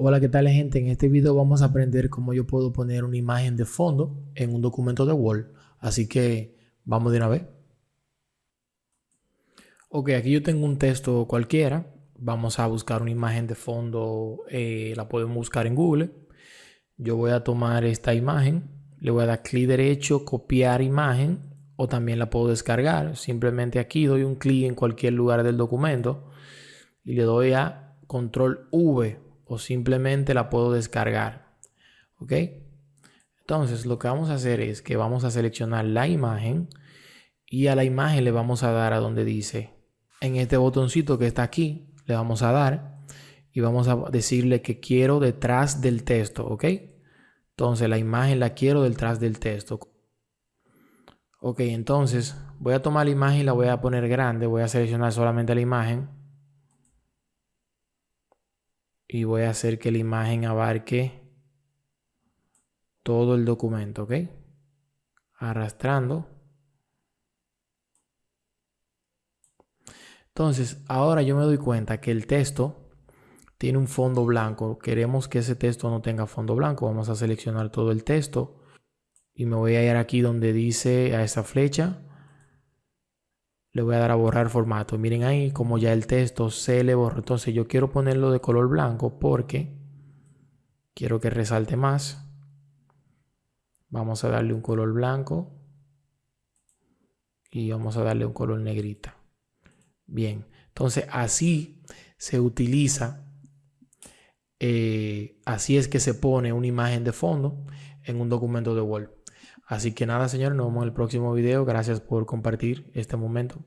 Hola, ¿qué tal gente? En este video vamos a aprender cómo yo puedo poner una imagen de fondo en un documento de Word. Así que vamos de una vez. Ok, aquí yo tengo un texto cualquiera. Vamos a buscar una imagen de fondo. Eh, la podemos buscar en Google. Yo voy a tomar esta imagen. Le voy a dar clic derecho, copiar imagen. O también la puedo descargar. Simplemente aquí doy un clic en cualquier lugar del documento. Y le doy a control V o simplemente la puedo descargar. ¿Ok? Entonces lo que vamos a hacer es que vamos a seleccionar la imagen y a la imagen le vamos a dar a donde dice en este botoncito que está aquí, le vamos a dar y vamos a decirle que quiero detrás del texto, ¿ok? Entonces la imagen la quiero detrás del texto. Ok, entonces voy a tomar la imagen y la voy a poner grande, voy a seleccionar solamente la imagen y voy a hacer que la imagen abarque todo el documento, ¿ok? Arrastrando. Entonces, ahora yo me doy cuenta que el texto tiene un fondo blanco. Queremos que ese texto no tenga fondo blanco. Vamos a seleccionar todo el texto y me voy a ir aquí donde dice a esa flecha le voy a dar a borrar formato. Miren ahí como ya el texto se le borró. Entonces yo quiero ponerlo de color blanco porque quiero que resalte más. Vamos a darle un color blanco y vamos a darle un color negrita. Bien, entonces así se utiliza, eh, así es que se pone una imagen de fondo en un documento de Word. Así que nada, señores, nos vemos en el próximo video. Gracias por compartir este momento.